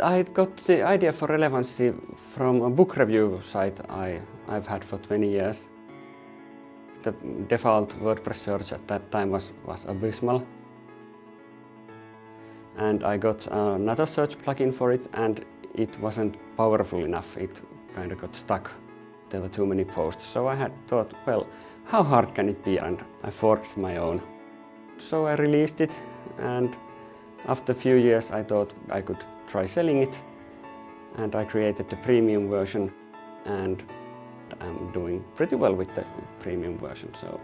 I got the idea for Relevanssi from a book review site I, I've had for 20 years. The default WordPress search at that time was, was abysmal. And I got another search plugin for it and it wasn't powerful enough. It kind of got stuck. There were too many posts. So I had thought, well, how hard can it be? And I forged my own. So I released it and after a few years I thought I could try selling it and I created the premium version and I'm doing pretty well with the premium version. So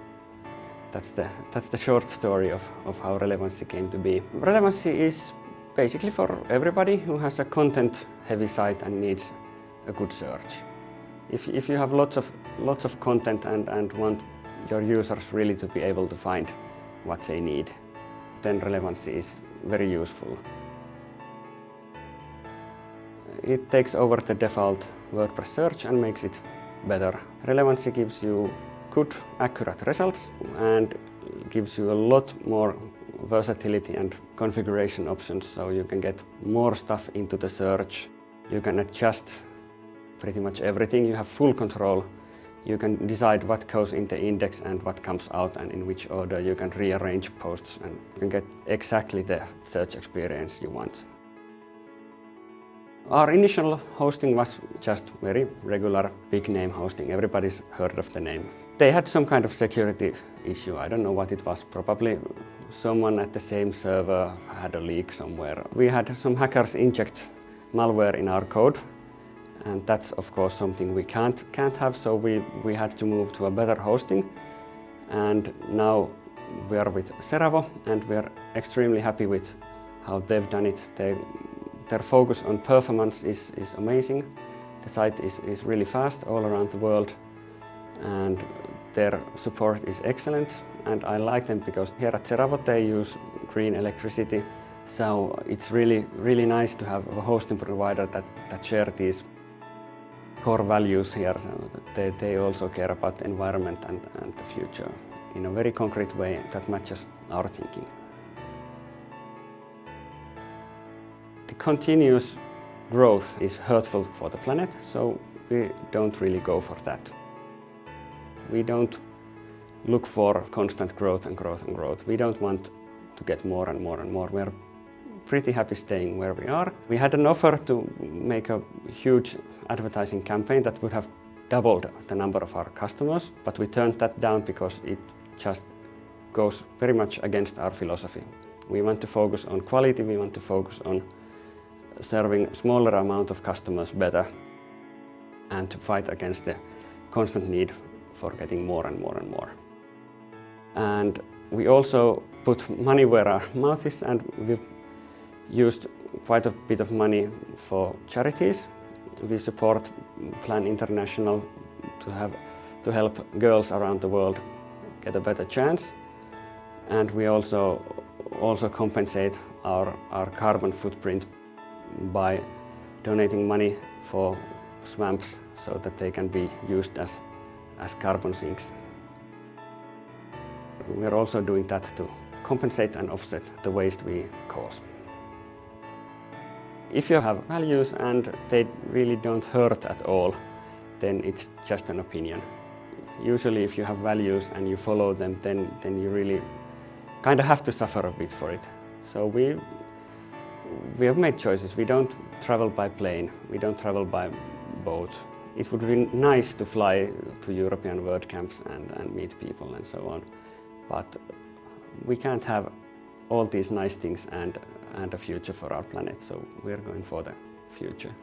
that's the, that's the short story of, of how Relevanssi came to be. Relevanssi is basically for everybody who has a content heavy site and needs a good search. If, if you have lots of, lots of content and, and want your users really to be able to find what they need, then Relevanssi is very useful. It takes over the default WordPress search and makes it better. Relevanssi gives you good, accurate results and gives you a lot more versatility and configuration options so you can get more stuff into the search. You can adjust pretty much everything. You have full control. You can decide what goes in the index and what comes out and in which order. You can rearrange posts and you can get exactly the search experience you want. Our initial hosting was just very regular big name hosting. Everybody's heard of the name. They had some kind of security issue. I don't know what it was. Probably someone at the same server had a leak somewhere. We had some hackers inject malware in our code and that's of course something we can't, can't have so we, we had to move to a better hosting and now we are with Seravo and we're extremely happy with how they've done it. They their focus on performance is, is amazing. The site is, is really fast all around the world and their support is excellent and I like them because here at Seravo they use green electricity so it's really, really nice to have a hosting provider that, that share these core values here. So they, they also care about the environment and, and the future in a very concrete way that matches our thinking. Continuous growth is hurtful for the planet, so we don't really go for that. We don't look for constant growth and growth and growth. We don't want to get more and more and more. We're pretty happy staying where we are. We had an offer to make a huge advertising campaign that would have doubled the number of our customers, but we turned that down because it just goes very much against our philosophy. We want to focus on quality, we want to focus on serving smaller amount of customers better and to fight against the constant need for getting more and more and more. And we also put money where our mouth is and we've used quite a bit of money for charities. We support Plan International to, have, to help girls around the world get a better chance. And we also, also compensate our, our carbon footprint by donating money for swamps so that they can be used as, as carbon sinks. We're also doing that to compensate and offset the waste we cause. If you have values and they really don't hurt at all, then it's just an opinion. Usually if you have values and you follow them, then, then you really kind of have to suffer a bit for it. So we we have made choices. We don't travel by plane, we don't travel by boat. It would be nice to fly to European WordCamps and, and meet people and so on. But we can't have all these nice things and, and a future for our planet, so we're going for the future.